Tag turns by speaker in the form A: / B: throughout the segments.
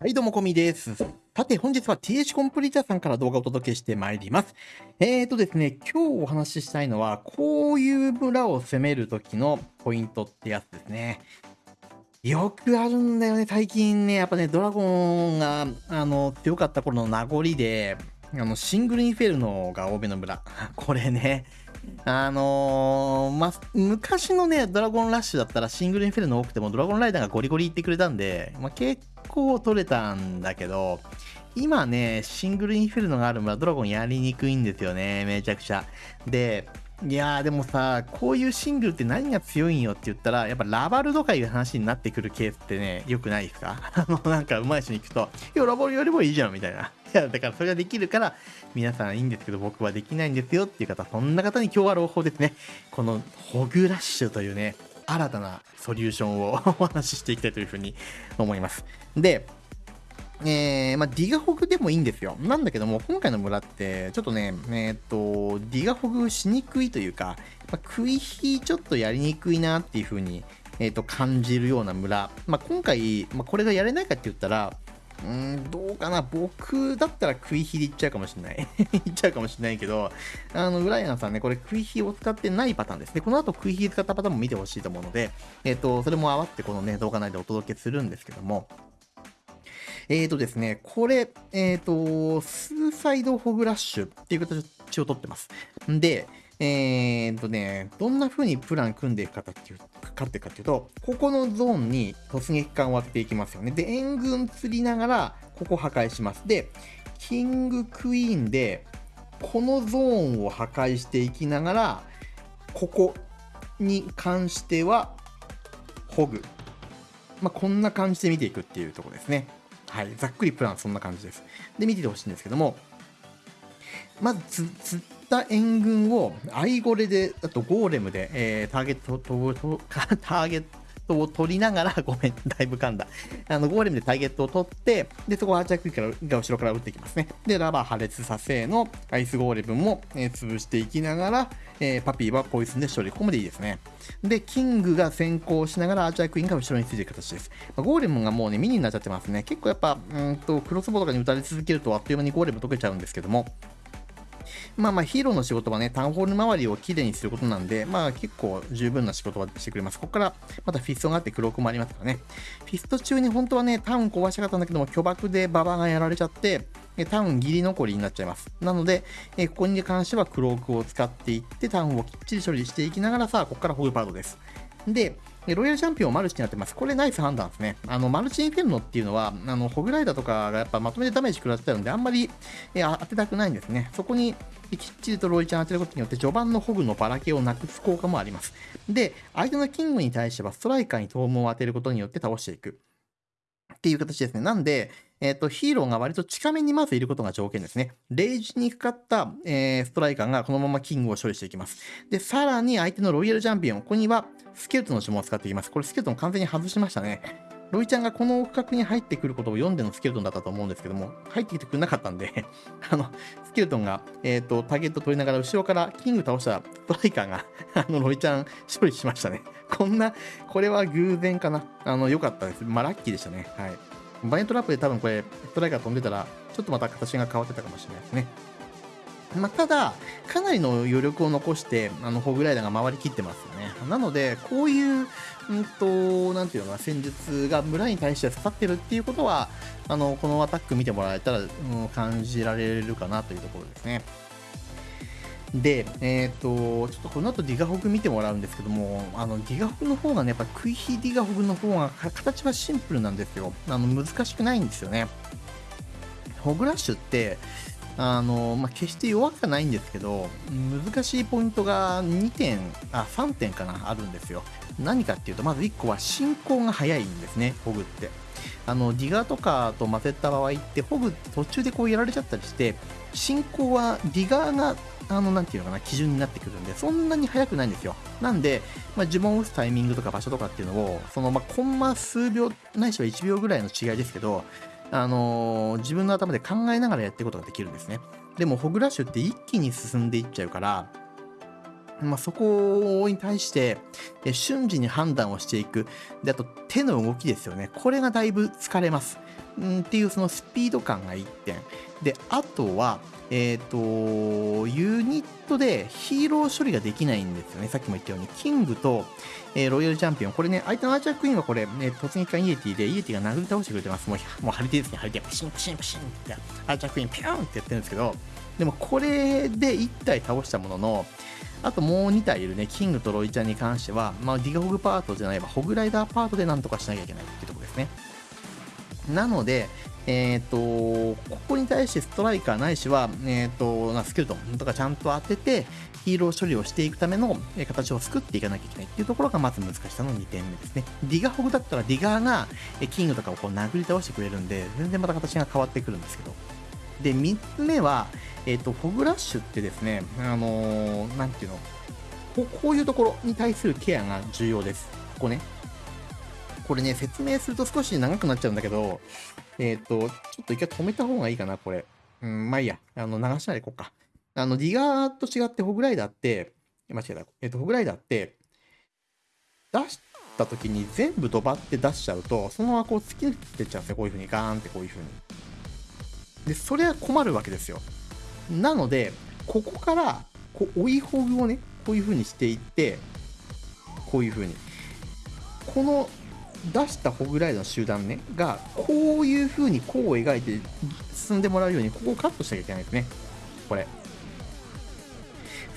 A: はい、どうも、こみです。さて、本日は TH コンプリーターさんから動画をお届けしてまいります。えーとですね、今日お話ししたいのは、こういう村を攻めるときのポイントってやつですね。よくあるんだよね、最近ね、やっぱね、ドラゴンが、あの、強かった頃の名残で、あの、シングルインフェルノが欧米の村。これね、あのー、ま、昔のね、ドラゴンラッシュだったらシングルインフェルノ多くてもドラゴンライダーがゴリゴリ言ってくれたんで、まあ、結構取れたんだけど、今ね、シングルインフェルノがある村ドラゴンやりにくいんですよね、めちゃくちゃ。で、いやーでもさ、こういうシングルって何が強いんよって言ったら、やっぱラバルとかいう話になってくるケースってね、良くないですか？あの、なんか上手い人に行くと、いや、ラバルよりもいいじゃんみたいな。いや、だからそれができるから、皆さんいいんですけど、僕はできないんですよっていう方、そんな方に今日は朗報ですね。この、ホグラッシュというね、新たなソリューションを お話ししていきたいというふうに思います。で、えー、まあ、ディガホグでもいいんですよ。なんだけども、今回の村って、ちょっとね、えっ、と、ディガホグしにくいというか、まあ、食い火ちょっとやりにくいなっていう風に、えっ、と、感じるような村。まあ、今回、まあ、これがやれないかって言ったら、うん、どうかな。僕だったら食い火でいっちゃうかもしれない。いっちゃうかもしれないけど、あの、ブライアンさんね、これ食い火を使ってないパターンですね。この後食い火使ったパターンも見てほしいと思うので、えっ、ー、と、それも合わせてこのね、動画内でお届けするんですけども、えーとですね、これ、えっ、ー、と、スーサイドホグラッシュっていう形をとってます。んで、えーとね、どんな風にプラン組んでいくかっていうかってかっていうと、ここのゾーンに突撃艦を割っていきますよね。で、援軍釣りながら、ここ破壊します。で、キングクイーンで、このゾーンを破壊していきながら、ここに関しては、ホグ。まあ、こんな感じで見ていくっていうところですね。はい、ざっくりプランそんな感じです。で、見ててほしいんですけども、まず釣った援軍をアイゴレで、あとゴーレムで、えー、ターゲットと、ターゲットを取りながら、ごめん、だいぶ噛んだ。あの、ゴーレムでターゲットを取って、で、そこをアーチャークイーンが後ろから打っていきますね。で、ラヴァ破裂させのアイスゴーレムも、えー、潰していきながら、えー、パピーはポイズンで処理。ここまでいいですね。で、キングが先行しながらアーチャークイーンが後ろについていく形です。まあ、ゴーレムがもうね、ミニになっちゃってますね。結構やっぱ、うんと、クロスボウとかに打たれ続けるとあっという間にゴーレム溶けちゃうんですけども、まあまあヒーローの仕事はね、タウンホール周りをきれいにすることなんで、まあ結構十分な仕事はしてくれます。ここからまたフィストがあってクロークもありますからね。フィスト中に本当はね、タウン壊したかったんだけども、巨爆でババがやられちゃって、タウンギリ残りになっちゃいます。なので、えここに関してはクロークを使っていって、タウンをきっちり処理していきながらさあ、ここからホグパートです。で、でロイヤルチャンピオンマルチになってます。これナイス判断ですね。あの、マルチインフェルノっていうのは、あの、ホグライダーとかがやっぱまとめてダメージ食らってたので、あんまり、え当てたくないんですね。そこにきっちりとロイちゃん当てることによって、序盤のホグのばらけをなくす効果もあります。で、相手のキングに対してはストライカーにトームを当てることによって倒していく。っていう形ですね。なんで、えっ、ー、と、ヒーローが割と近めにまずいることが条件ですね。レイジにかかった、えー、ストライカーがこのままキングを処理していきます。で、さらに相手のロイヤルチャンピオン、ここにはスケルトンの呪文を使っていきます。これスケルトン完全に外しましたね。ロイちゃんがこの区画に入ってくることを読んでのスケルトンだったと思うんですけども、入ってきてくれなかったんで あの、スケルトンが、えっ、ー、と、ターゲット取りながら後ろからキング倒したストライカーが あの、ロイちゃん処理しましたね。こんな、これは偶然かな。あの、良かったです。まあ、ラッキーでしたね。はい。バイントラップで多分これ、ストライカー飛んでたら、ちょっとまた形が変わってたかもしれないですね。まあ、ただ、かなりの余力を残して、あの、ホグライダーが回りきってますよね。なので、こういう、うんと、なんていうのか戦術が村に対して刺さってるっていうことは、あの、このアタック見てもらえたら、うん、感じられるかなというところですね。で、えっ、ー、と、ちょっとこの後ディガホグ見てもらうんですけども、あの、ディガホグの方がね、やっぱクイヒディガホグの方が形はシンプルなんですよ。あの、難しくないんですよね。ホグラッシュって、あの、まあ、決して弱くはないんですけど、難しいポイントが2点、あ、3点かな、あるんですよ。何かっていうと、まず1個は進行が早いんですね、ホグって。あの、ディガーとかと混ぜた場合って、ホグ途中でこうやられちゃったりして、進行はディガーがあの、なんていうのかな、基準になってくるんで、そんなに速くないんですよ。なんで、まあ、呪文を打つタイミングとか場所とかっていうのを、その、まあ、コンマ数秒、ないしは1秒ぐらいの違いですけど、あのー、自分の頭で考えながらやっていくことができるんですね。でも、ホグラッシュって一気に進んでいっちゃうから、まあ、そこに対して、え瞬時に判断をしていく。で、あと手の動きですよね。これがだいぶ疲れます。んっていうそのスピード感が1点。で、あとは、えっ、と、ユニットでヒーロー処理ができないんですよね。さっきも言ったように、キングと、えーロイヤルチャンピオン。これね、相手のアーチャークイーンはこれ、ね、突撃艦イエティで、イエティが殴り倒してくれてます。もう、もう張り手ですね、張り手。ピシンピシンピシンって、アーチャークイーンピューンってやってるんですけど、でもこれで1体倒したものの、あともう2体いるね、キングとロイちゃんに関しては、まあ、ディガホグパートじゃないば、ホグライダーパートでなんとかしなきゃいけないっていうところですね。なので、えっ、と、ここに対してストライカーないしは、えっ、と、なスケルトンとかちゃんと当てて、ヒーロー処理をしていくための形を作っていかなきゃいけないっていうところがまず難しさの2点目ですね。ディガホグだったらディガーがキングとかをこう殴り倒してくれるんで、全然また形が変わってくるんですけど。で、3つ目は、えっ、と、フォグラッシュってですね、あのーなんていうの、ここういうところに対するケアが重要です。ここね。これね、説明すると少し長くなっちゃうんだけど、えっ、と、ちょっと一回止めた方がいいかな、これ。うん、まあいいや。あの、流しないでいこうか。あの、ディガーと違ってホグライダーって、間違えた。えっ、と、ホグライダーって、出した時に全部ドバって出しちゃうと、そのままこう突き抜けてっちゃうんですよ。こういう風に、ガーンってこういう風に。で、それは困るわけですよ。なので、ここから、こう、追いホグをね、こういう風にしていって、こういう風に。この出したホグライダーの集団ね、が、こういう風に弧を描いて進んでもらうように、ここをカットしなきゃいけないですね。これ。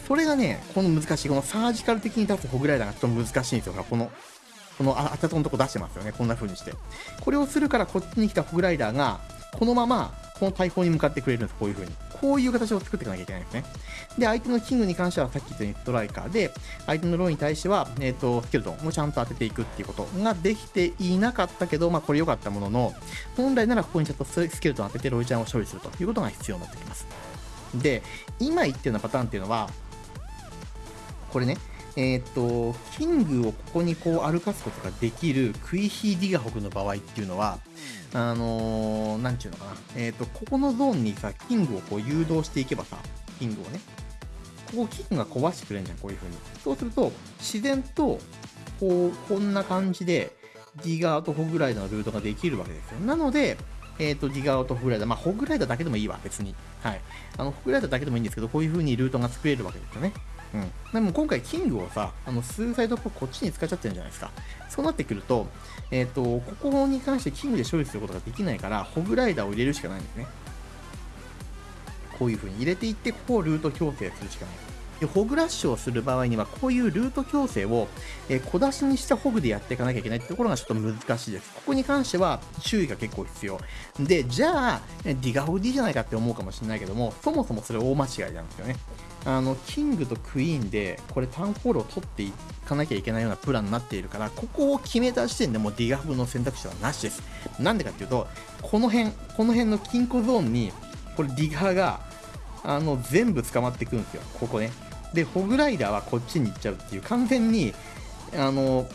A: それがね、この難しい、このサージカル的に出すホグライダーがちょっと難しいんですよ。この、この、あたとのとこ出してますよね。こんな風にして。これをするから、こっちに来たホグライダーが、このまま、この大砲に向かってくれるんです。こういう風に。こういう形を作っていかなきゃいけないんですね。で、相手のキングに関してはさっき言ったようにストライカーで、相手のローに対しては、えっ、と、スケルトンをちゃんと当てていくっていうことができていなかったけど、まあこれ良かったものの、本来ならここにちゃんとスケルトン当ててロイちゃんを処理するということが必要になってきます。で、今言ってるようなパターンっていうのは、これね、えっ、と、キングをここにこう歩かすことができるクイヒーディガホグの場合っていうのは、あのー、なんちゅうのかな、えっ、と、ここのゾーンにさ、キングをこう誘導していけばさ、キングをね、ここキングが壊してくれるじゃん、こういう風に。そうすると、自然と、こう、こんな感じで、ディガーとホグライダーのルートができるわけですよ。なので、えっ、と、ディガーとホグライダー、まあ、ホグライダーだけでもいいわ、別に。はい。あの、ホグライダーだけでもいいんですけど、こういう風にルートが作れるわけですよね。うん。でも今回、キングをさ、あの、スーサイドポこっちに使っちゃってるじゃないですか。そうなってくると、えっ、と、ここに関してキングで処理することができないから、ホグライダーを入れるしかないんですね。こういう風に入れていって、ここをルート強制するしかない。で、ホグラッシュをする場合には、こういうルート矯正を、え小出しにしたホグでやっていかなきゃいけないってところがちょっと難しいです。ここに関しては注意が結構必要。で、じゃあ、ディガホグ D じゃないかって思うかもしれないけども、そもそもそれ大間違いなんですよね。あの、キングとクイーンで、これタウンホールを取っていかなきゃいけないようなプランになっているから、ここを決めた時点でもうディガホグの選択肢はなしです。なんでかっていうと、この辺、この辺の金庫ゾーンに、これディガーが、あの、全部捕まってくるんですよ。ここね。で、ホグライダーはこっちに行っちゃうっていう、完全に、あの、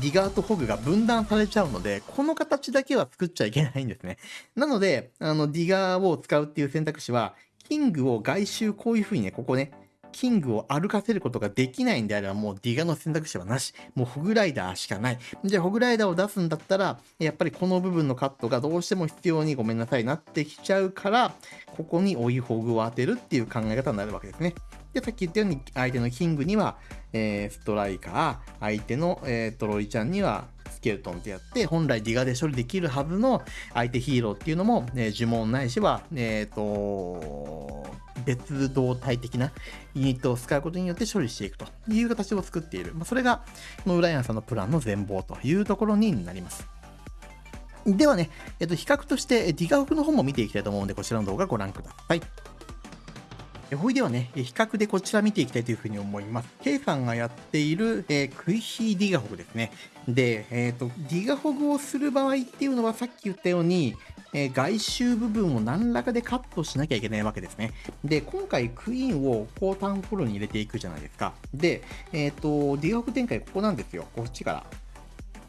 A: ディガーとホグが分断されちゃうので、この形だけは作っちゃいけないんですね。なので、あの、ディガーを使うっていう選択肢は、キングを外周こういう風にね、ここね、キングを歩かせることができないんであれば、もうディガの選択肢はなし。もうホグライダーしかない。じゃあ、ホグライダーを出すんだったら、やっぱりこの部分のカットがどうしても必要にごめんなさいなってきちゃうから、ここに追いホグを当てるっていう考え方になるわけですね。で、さっき言ったように、相手のキングには、えーストライカー、相手の、えートロイちゃんには、スケルトンってやって、本来ディガで処理できるはずの相手ヒーローっていうのも、えー呪文ないしは、えっ、と、別動体的なユニットを使うことによって処理していくという形を作っている。まあ、それが、このウライアンさんのプランの全貌というところになります。ではね、えっと、比較として、ディガオフの方も見ていきたいと思うので、こちらの動画ご覧ください。ほいではね、比較でこちら見ていきたいというふうに思います。ケイさんがやっている、えークイヒーディガホグですね。で、えっ、と、ディガホグをする場合っていうのはさっき言ったように、えー外周部分を何らかでカットしなきゃいけないわけですね。で、今回クイーンをこうタウンフォローに入れていくじゃないですか。で、えっ、と、ディガホグ展開ここなんですよ。こっちから。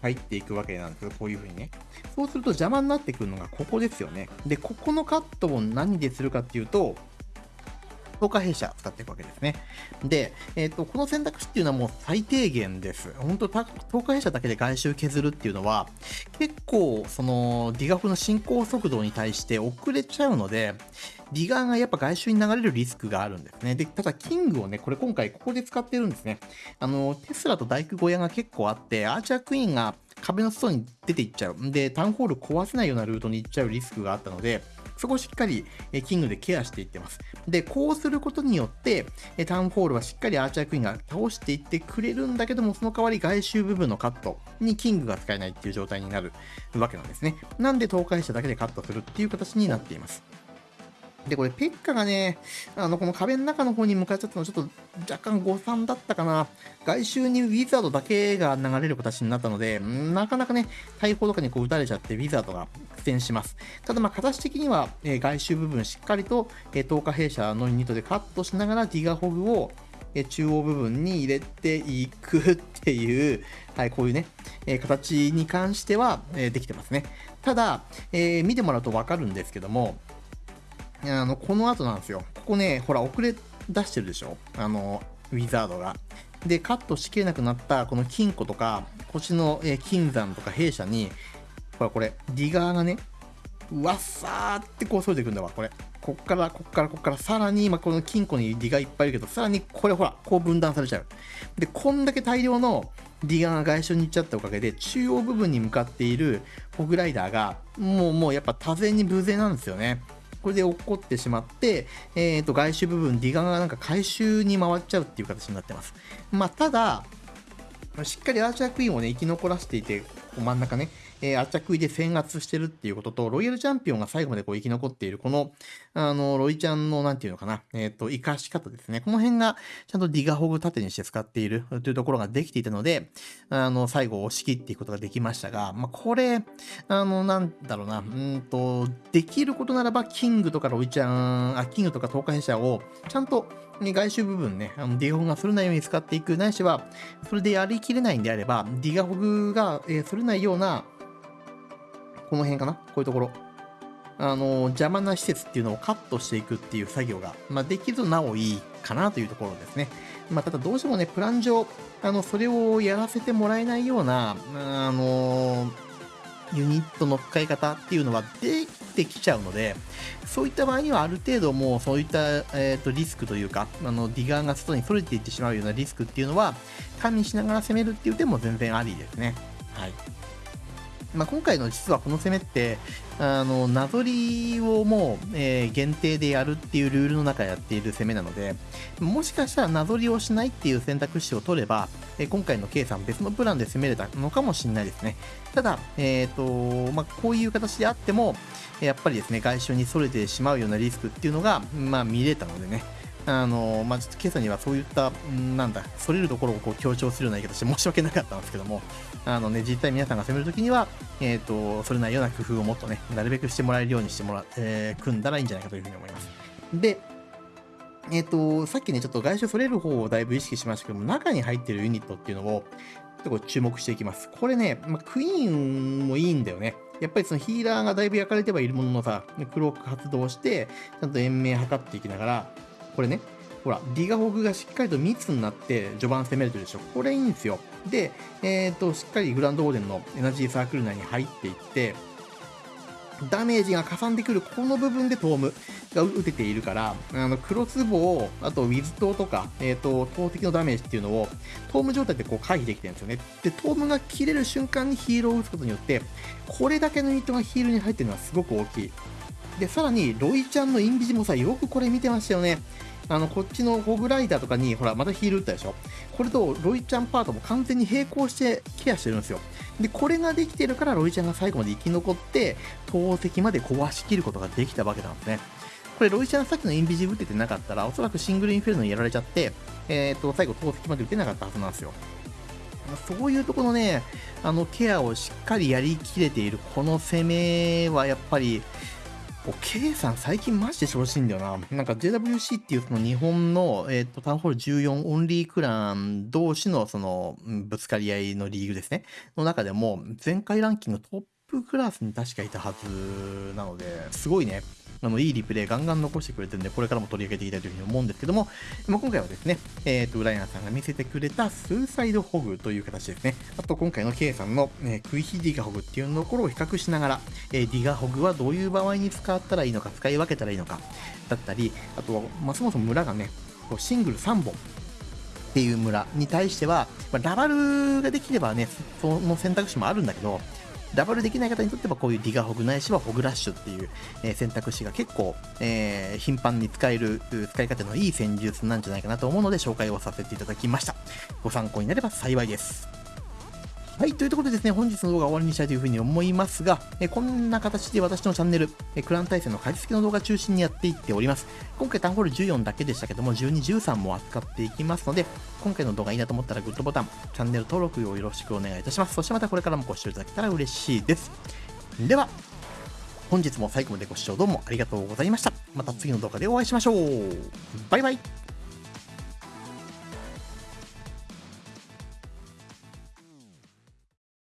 A: 入っていくわけなんですよ。こういう風にね。そうすると邪魔になってくるのがここですよね。で、ここのカットを何でするかっていうと、10日弊社使っていくわけですね。で、えっ、ー、と、この選択肢っていうのはもう最低限です。本当10日弊社だけで外周削るっていうのは、結構、その、ディガーの進行速度に対して遅れちゃうので、ディガーがやっぱ外周に流れるリスクがあるんですね。で、ただ、キングをね、これ今回ここで使ってるんですね。あの、テスラと大工小屋が結構あって、アーチャークイーンが壁の外に出ていっちゃう。で、タウンホール壊せないようなルートに行っちゃうリスクがあったので、そこをしっかりえキングでケアしていってます。で、こうすることによって、えタウンホールはしっかりアーチャークイーンが倒していってくれるんだけども、その代わり外周部分のカットにキングが使えないっていう状態になるわけなんですね。なんで倒壊しただけでカットするっていう形になっています。で、これ、ペッカがね、あの、この壁の中の方に向かっちゃったのちょっと若干誤算だったかな。外周にウィザードだけが流れる形になったので、なかなかね、大砲とかにこう撃たれちゃって、ウィザードが苦戦します。ただ、まあ、形的には、えー、外周部分しっかりと、えー、10日弊社のユニットでカットしながら、ディガホグを、え中央部分に入れていくっていう、はい、こういうね、えー、形に関しては、えー、できてますね。ただ、えー、見てもらうとわかるんですけども、あの、この後なんですよ。ここね、ほら、遅れ出してるでしょあの、ウィザードが。で、カットしきれなくなったこの金庫とか、腰の、金山とか弊社に、ほら、これ、ディガーがね、わっさーってこう添えていくんだわ、これ。こっから、こっから、こっから、さらに、今この金庫にディガーいっぱいいるけど、さらにこれほら、こう分断されちゃう。で、こんだけ大量のディガーが外周に行っちゃったおかげで、中央部分に向かっているホグライダーが、もう、もうやっぱ多勢に無勢なんですよね。これで起こってしまって、えっ、ー、と、外周部分、ディガがなんか回収に回っちゃうっていう形になってます。まあ、ただ、しっかりアーチャークイーンをね、生き残らせていて、真ん中ね、えー、圧着で制圧してるっていうことと、ロイヤルチャンピオンが最後までこう生き残っている、この、あの、ロイちゃんの、なんていうのかな、えっ、ー、と、生かし方ですね。この辺が、ちゃんとディガホグ盾にして使っているというところができていたので、あの、最後押し切っていくことができましたが、まあ、これ、あの、なんだろうな、うんと、できることならば、キングとかロイちゃん、あ、キングとか東海者を、ちゃんと、外周部分ね、あのディガホグがそれないように使っていく、ないしは、それでやりきれないんであれば、ディガホグが、えー、それないような、この辺かな？こういうところ。あの、邪魔な施設っていうのをカットしていくっていう作業が、まあ、できるとなおいいかなというところですね。まあ、ただどうしてもね、プラン上、あの、それをやらせてもらえないような、あのユニットの使い方っていうのはできてきちゃうので、そういった場合にはある程度もうそういった、えーと、リスクというか、あのディガーが外に逸れていってしまうようなリスクっていうのは、加味しながら攻めるっていう点も全然ありですね。はい。まあ、今回の実はこの攻めって、あの、なぞりをもう、えー、限定でやるっていうルールの中やっている攻めなので、もしかしたらなぞりをしないっていう選択肢を取れば、えー、今回の K さん別のプランで攻めれたのかもしれないですね。ただ、えっ、ー、と、まあ、こういう形であっても、やっぱりですね、外周に逸れてしまうようなリスクっていうのが、まあ、見れたのでね、あのまあ、ちょっと今朝にはそういった、なんだ、それるところをこう強調するような言い方して申し訳なかったんですけども、あのね、実際皆さんが攻めるときには、えっ、ー、と、それないような工夫をもっとね、なるべくしてもらえるようにしてもら、えー、組んだらいいんじゃないかというふうに思います。で、えっ、ー、と、さっきね、ちょっと外周それる方をだいぶ意識しましたけども、中に入ってるユニットっていうのを、ちょっとこう注目していきます。これね、まあ、クイーンもいいんだよね。やっぱりそのヒーラーがだいぶ焼かれてはいるもののさ、クローク発動して、ちゃんと延命測っていきながら、これね、ほら、ディガホグがしっかりと密になって序盤攻めれてるでしょ。これいいんですよ。で、えっ、ー、と、しっかりグランドオーデンのエナジーサークル内に入っていって、ダメージがかさんでくるこの部分でトームが打てているから、あの、クロスボウ、あとウィズトとか、えっ、ー、と、投擲のダメージっていうのを、トーム状態でこう回避できてるんですよね。で、トームが切れる瞬間にヒーローを打つことによって、これだけのユニットがヒールに入ってるのはすごく大きい。で、さらに、ロイちゃんのインビジもさ、よくこれ見てましたよね。あの、こっちのホグライダーとかに、ほら、またヒール打ったでしょ？これと、ロイちゃんパートも完全に並行してケアしてるんですよ。で、これができてるから、ロイちゃんが最後まで生き残って、投石まで壊しきることができたわけなんですね。これ、ロイちゃんさっきのインビジブ打ててなかったら、おそらくシングルインフェルノにやられちゃって、えっ、と、最後投石まで打てなかったはずなんですよ。そういうとこのね、あの、ケアをしっかりやりきれている、この攻めはやっぱり、K さん最近マジで調子いいんだよな。なんか JWC っていうその日本の、えっ、ー、と、タウンホール14オンリークラン同士のその、ぶつかり合いのリーグですね。の中でも、前回ランキングトップクラスに確かいたはずなので、すごいね。あのいいリプレイガンガン残してくれてるんで、これからも取り上げていきたいというふうに思うんですけども、まあ、今回はですね、えっ、ー、と、ライアンさんが見せてくれたスーサイドホグという形ですね。あと、今回の K さんの、えー、クイヒディガホグっていうところを比較しながら、えー、ディガホグはどういう場合に使ったらいいのか、使い分けたらいいのか、だったり、あと、まあ、そもそも村がね、こうシングル3本っていう村に対しては、まあ、ラバルができればね、その選択肢もあるんだけど、ダブルできない方にとってはこういうディガホグないしはホグラッシュっていう、え、選択肢が結構、えー、頻繁に使える使い方のいい戦術なんじゃないかなと思うので紹介をさせていただきました。ご参考になれば幸いです。はい、というところでですね、本日の動画は終わりにしたいというふうに思いますが、えこんな形で私のチャンネル、えクラン対戦の解説の動画中心にやっていっております。今回タウンホール14だけでしたけども、12、13も扱っていきますので、今回の動画いいなと思ったらグッドボタン、チャンネル登録をよろしくお願いいたします。そしてまたこれからもご視聴いただけたら嬉しいです。では、本日も最後までご視聴どうもありがとうございました。また次の動画でお会いしましょう。バイバイ。